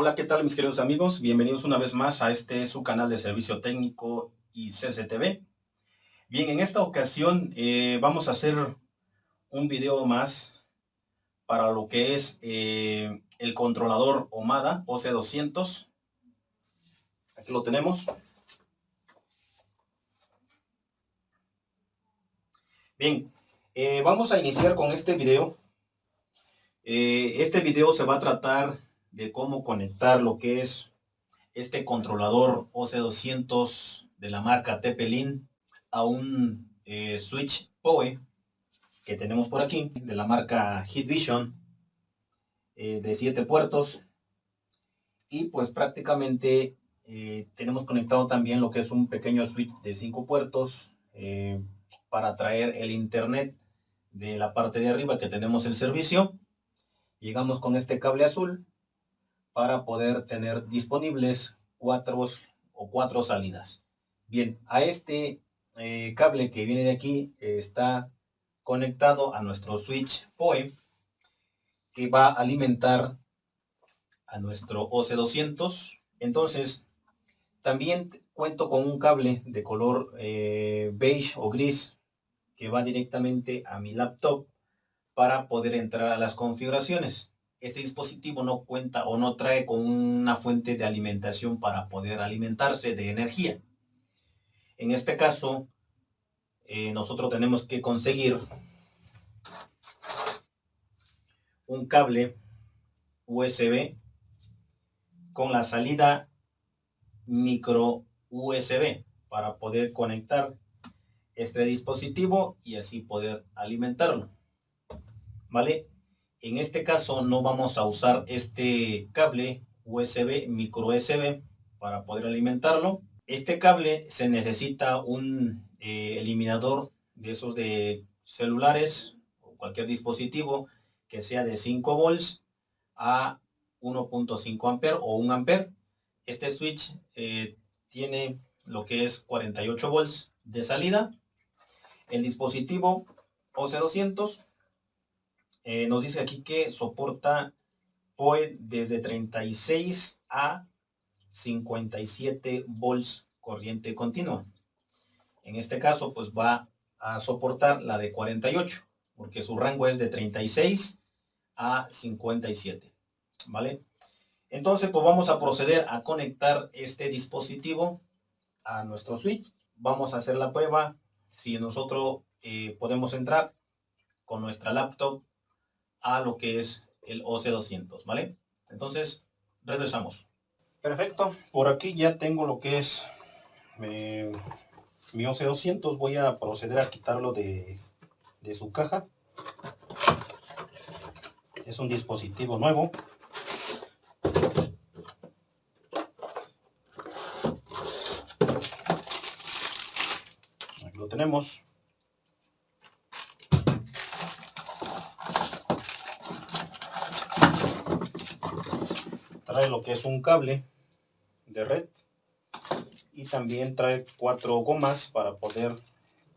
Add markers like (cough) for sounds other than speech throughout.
Hola, ¿qué tal mis queridos amigos? Bienvenidos una vez más a este su canal de servicio técnico y CCTV. Bien, en esta ocasión eh, vamos a hacer un video más para lo que es eh, el controlador OMADA OC200. Aquí lo tenemos. Bien, eh, vamos a iniciar con este video. este video se va a tratar de cómo conectar lo que es este controlador OC200 de la marca TP-Link a un eh, switch PoE que tenemos por aquí de la marca Hitvision eh, de 7 puertos. Y pues prácticamente eh, tenemos conectado también lo que es un pequeño switch de 5 puertos para traer el internet de la parte de arriba que tenemos el servicio. Llegamos con este cable azul para poder tener disponibles cuatro o cuatro salidas. Bien, a este eh, cable que viene de aquí está conectado a nuestro switch PoE que va a alimentar a nuestro OC200. Entonces, también cuento con un cable de color eh, beige o gris que va directamente a mi laptop para poder entrar a las configuraciones este dispositivo no cuenta o no trae con una fuente de alimentación para poder alimentarse de energía. En este caso, eh, nosotros tenemos que conseguir un cable USB con la salida micro USB para poder conectar este dispositivo y así poder alimentarlo. ¿Vale? En este caso no vamos a usar este cable USB, micro USB, para poder alimentarlo. Este cable se necesita un eh, eliminador de esos de celulares o cualquier dispositivo que sea de 5 volts a 1.5 amper o 1 amper. Este switch eh, tiene lo que es 48 volts de salida. El dispositivo OC200 eh, nos dice aquí que soporta PoE desde 36 a 57 volts corriente continua. En este caso, pues va a soportar la de 48, porque su rango es de 36 a 57, ¿vale? Entonces, pues vamos a proceder a conectar este dispositivo a nuestro switch. Vamos a hacer la prueba si nosotros eh, podemos entrar con nuestra laptop a lo que es el OC200, ¿vale? Entonces, regresamos. Perfecto, por aquí ya tengo lo que es eh, mi OC200. Voy a proceder a quitarlo de, de su caja. Es un dispositivo nuevo. Aquí lo tenemos. Lo que es un cable de red y también trae cuatro gomas para poder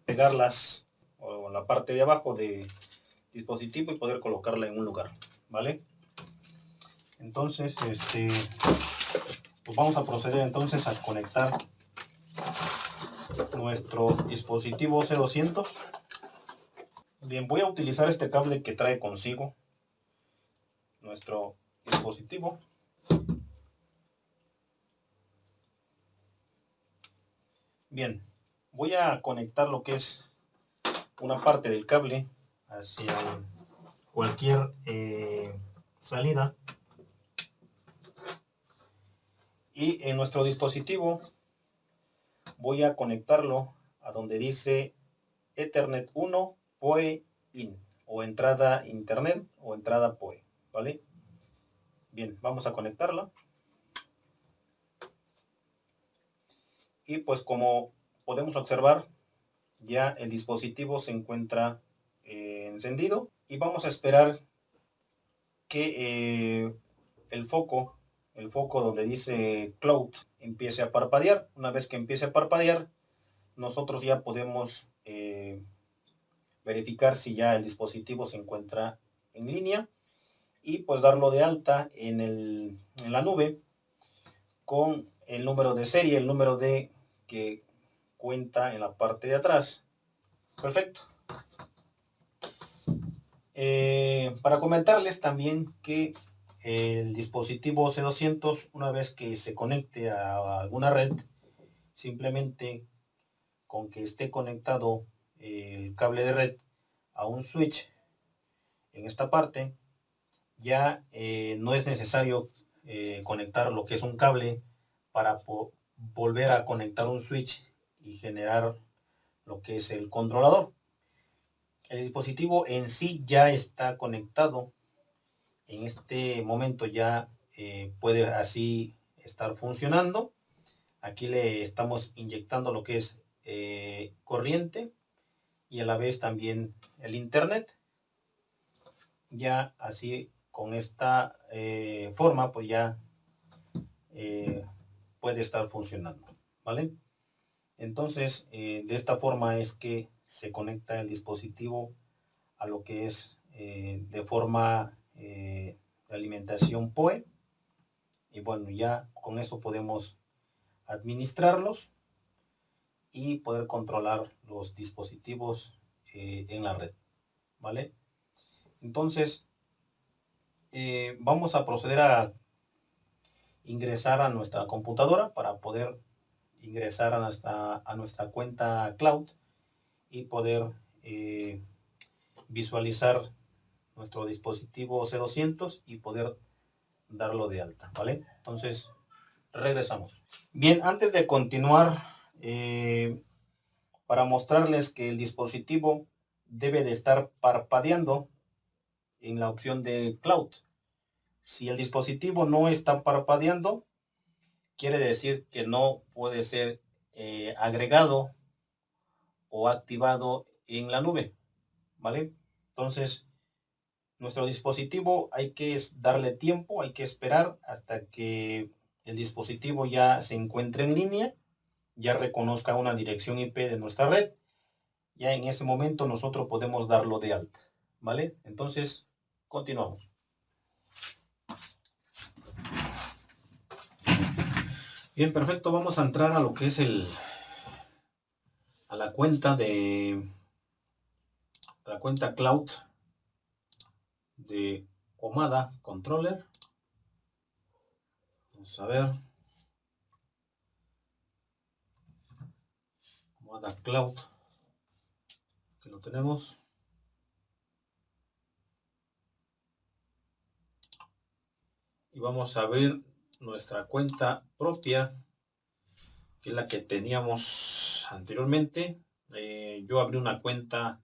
pegarlas en la parte de abajo de dispositivo y poder colocarla en un lugar vale entonces este pues vamos a proceder entonces a conectar nuestro dispositivo C200 bien voy a utilizar este cable que trae consigo nuestro dispositivo Bien, voy a conectar lo que es una parte del cable hacia cualquier eh, salida. Y en nuestro dispositivo voy a conectarlo a donde dice Ethernet 1 PoE IN o entrada internet o entrada PoE, ¿vale? Bien, vamos a conectarla. Y pues como podemos observar ya el dispositivo se encuentra eh, encendido y vamos a esperar que eh, el foco el foco donde dice cloud empiece a parpadear. Una vez que empiece a parpadear nosotros ya podemos eh, verificar si ya el dispositivo se encuentra en línea y pues darlo de alta en, el, en la nube con el número de serie, el número de que cuenta en la parte de atrás. Perfecto. Eh, para comentarles también que el dispositivo C200, una vez que se conecte a alguna red, simplemente con que esté conectado el cable de red a un switch en esta parte, ya eh, no es necesario eh, conectar lo que es un cable para volver a conectar un switch y generar lo que es el controlador. El dispositivo en sí ya está conectado. En este momento ya eh, puede así estar funcionando. Aquí le estamos inyectando lo que es eh, corriente y a la vez también el internet. Ya así con esta eh, forma pues ya puede estar funcionando. ¿Vale? Entonces, eh, de esta forma es que se conecta el dispositivo a lo que es eh, de forma eh, de alimentación POE. Y bueno, ya con eso podemos administrarlos y poder controlar los dispositivos en la red. ¿Vale? Entonces, vamos a proceder a ingresar a nuestra computadora para poder ingresar a nuestra, a nuestra cuenta cloud y poder eh, visualizar nuestro dispositivo C200 y poder darlo de alta, ¿vale? Entonces, regresamos. Bien, antes de continuar, eh, para mostrarles que el dispositivo debe de estar parpadeando en la opción de cloud. Si el dispositivo no está parpadeando, quiere decir que no puede ser eh, agregado o activado en la nube, ¿vale? Entonces, nuestro dispositivo hay que darle tiempo, hay que esperar hasta que el dispositivo ya se encuentre en línea, ya reconozca una dirección IP de nuestra red, ya en ese momento nosotros podemos darlo de alta, ¿vale? Entonces, continuamos. Bien, perfecto. Vamos a entrar a lo que es el a la cuenta de la cuenta cloud de Omada Controller. Vamos a ver. Omada Cloud. Que lo tenemos. Y vamos a ver nuestra cuenta propia, que es la que teníamos anteriormente. Eh, yo abrí una cuenta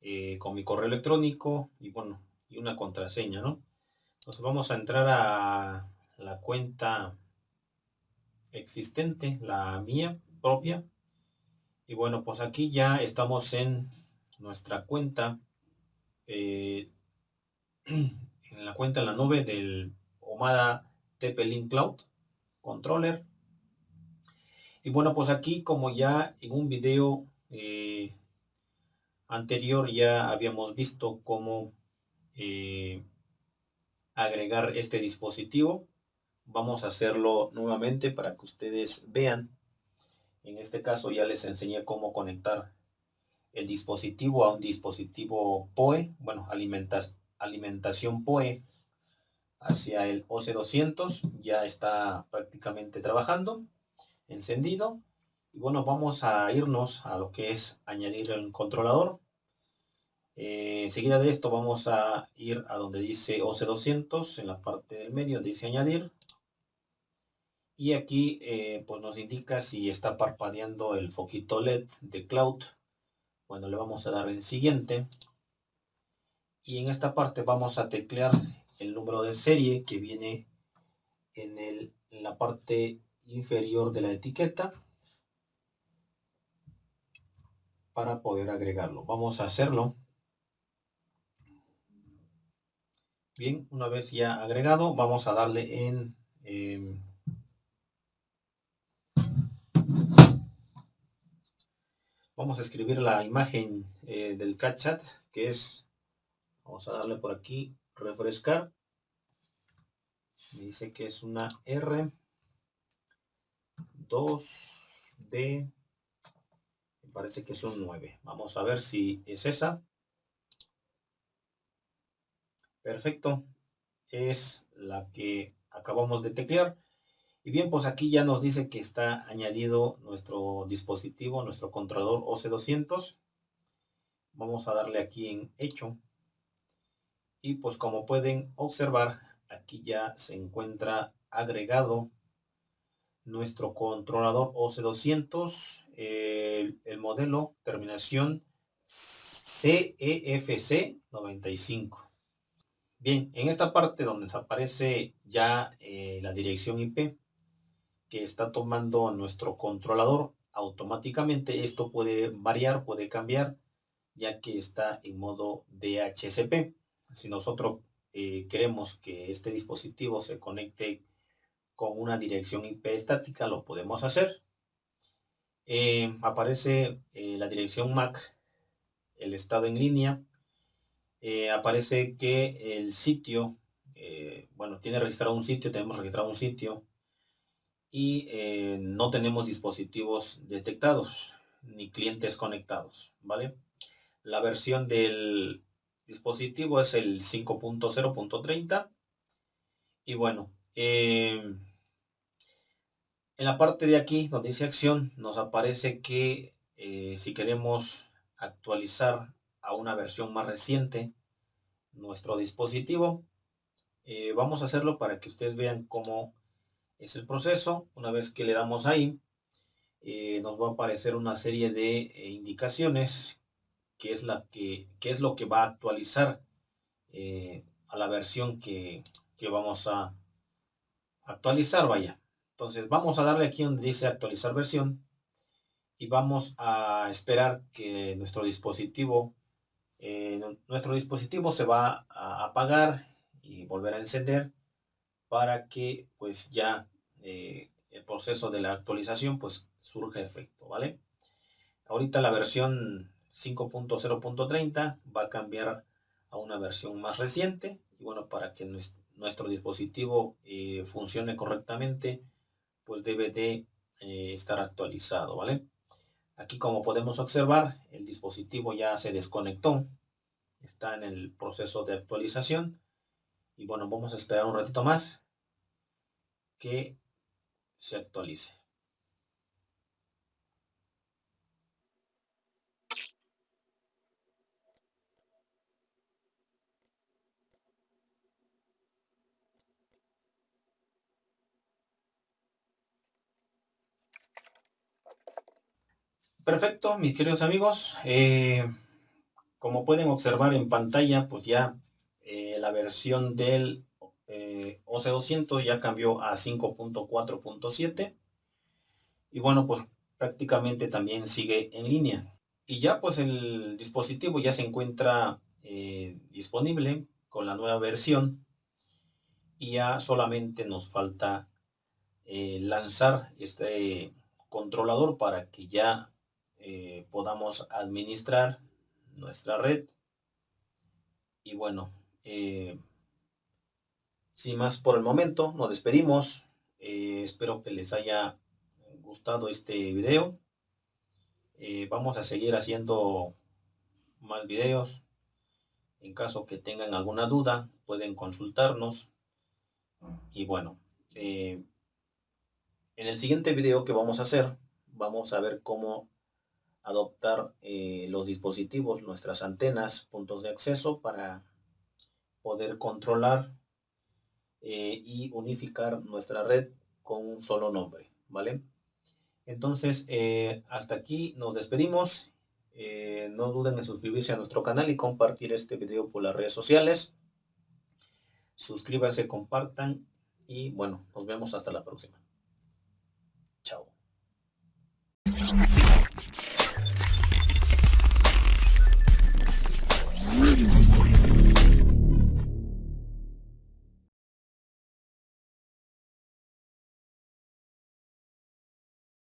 eh, con mi correo electrónico y bueno, y una contraseña, ¿no? Entonces vamos a entrar a la cuenta existente, la mía propia. Y bueno, pues aquí ya estamos en nuestra cuenta, eh, (clears throat) en la cuenta en la nube del Omada TP-Link Cloud Controller. Y bueno, pues aquí como ya en un video eh, anterior ya habíamos visto cómo eh, agregar este dispositivo, vamos a hacerlo nuevamente para que ustedes vean. En este caso ya les enseñé cómo conectar el dispositivo a un dispositivo POE, bueno, alimentación POE hacia el OC200 ya está prácticamente trabajando encendido. Y bueno vamos a irnos a lo que es añadir el controlador. Eh, enseguida de esto vamos a ir a donde dice OC200 en la parte del medio dice añadir. Y aquí eh, pues nos indica si está parpadeando el foquito LED de cloud. Bueno le vamos a dar en siguiente. Y en esta parte vamos a teclear el número de serie que viene en, el, en la parte inferior de la etiqueta para poder agregarlo. Vamos a hacerlo. Bien, una vez ya agregado, vamos a darle en... Em, vamos a escribir la imagen eh, del CatChat, que es... Vamos a darle por aquí refrescar. Dice que es una R. 2D me parece que es un 9 vamos a ver si es esa. Perfecto. Es la que acabamos de teclear. Y bien pues aquí ya nos dice que está añadido nuestro dispositivo nuestro controlador OC200 vamos a darle aquí en hecho y pues como pueden observar aquí ya se encuentra agregado nuestro controlador OC200 el, el modelo terminación CEFC 95 bien en esta parte donde aparece ya eh, la dirección IP que está tomando nuestro controlador automáticamente esto puede variar puede cambiar ya que está en modo DHCP si nosotros eh, queremos que este dispositivo se conecte con una dirección IP estática, lo podemos hacer. Eh, aparece eh, la dirección MAC, el estado en línea. aparece que el sitio, bueno, tiene registrado un sitio, tenemos registrado un sitio y no tenemos dispositivos detectados ni clientes conectados, ¿vale? La versión del dispositivo es el 5.0.30 y bueno em, en la parte de aquí donde dice acción nos aparece que eh, si queremos actualizar a una versión más reciente nuestro dispositivo eh, vamos a hacerlo para que ustedes vean cómo es el proceso. Una vez que le damos ahí eh, nos va a aparecer una serie de indicaciones que es, la que, es lo que va a actualizar eh, a la versión que, vamos a actualizar, vaya. Entonces vamos a darle aquí donde dice actualizar versión y vamos a esperar que nuestro dispositivo eh, nuestro dispositivo se va a apagar y volver a encender para que pues ya eh, el proceso de la actualización pues surge efecto, ¿vale? Ahorita la versión 5.0.30 va a cambiar a una versión más reciente. Y bueno para que nuestro dispositivo eh, funcione correctamente pues debe de eh, estar actualizado vale aquí como podemos observar el dispositivo ya se desconectó. Está en el proceso de actualización. Y bueno vamos a esperar un ratito más que se actualice Perfecto, mis queridos amigos. Eh, como pueden observar en pantalla, pues ya eh, la versión del eh, OC200 ya cambió a 5.4.7. Y bueno, pues prácticamente también sigue en línea. Y ya pues el dispositivo ya se encuentra disponible con la nueva versión. Y ya solamente nos falta lanzar este controlador para que ya eh, podamos administrar nuestra red. Y bueno, eh, sin más por el momento, nos despedimos. Eh, espero que les haya gustado este video. vamos a seguir haciendo más videos. En caso que tengan alguna duda, pueden consultarnos. Y bueno, en el siguiente video que vamos a hacer, vamos a ver cómo adoptar eh, los dispositivos, nuestras antenas, puntos de acceso para poder controlar eh, y unificar nuestra red con un solo nombre, ¿vale? Entonces, eh, hasta aquí nos despedimos. no duden en suscribirse a nuestro canal y compartir este video por las redes sociales. Suscríbanse, compartan y bueno, nos vemos hasta la próxima. Chao.